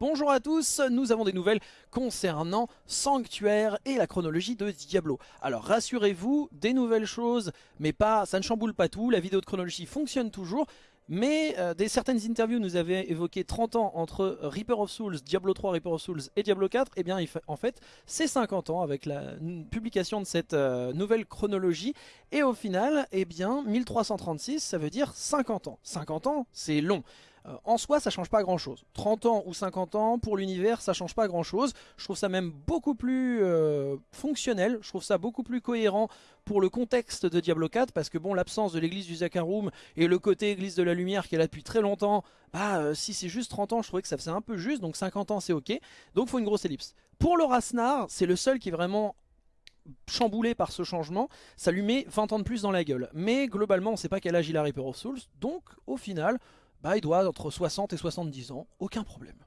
Bonjour à tous, nous avons des nouvelles concernant Sanctuaire et la chronologie de Diablo. Alors rassurez-vous, des nouvelles choses, mais pas, ça ne chamboule pas tout, la vidéo de chronologie fonctionne toujours, mais euh, des certaines interviews nous avaient évoqué 30 ans entre Reaper of Souls, Diablo 3, Reaper of Souls et Diablo 4. Et eh bien en fait c'est 50 ans avec la publication de cette euh, nouvelle chronologie. Et au final, eh bien 1336 ça veut dire 50 ans. 50 ans c'est long. Euh, en soi, ça change pas grand chose. 30 ans ou 50 ans, pour l'univers, ça change pas grand chose. Je trouve ça même beaucoup plus euh, fonctionnel, je trouve ça beaucoup plus cohérent pour le contexte de Diablo 4, parce que bon, l'absence de l'église du Zakarum et le côté église de la lumière qui est là depuis très longtemps, bah euh, si c'est juste 30 ans, je trouvais que ça faisait un peu juste, donc 50 ans c'est ok. Donc faut une grosse ellipse. Pour le Rasnar, c'est le seul qui est vraiment chamboulé par ce changement, ça lui met 20 ans de plus dans la gueule. Mais globalement, on sait pas quel âge il a Reaper of Souls, donc au final, bah, il doit entre 60 et 70 ans, aucun problème.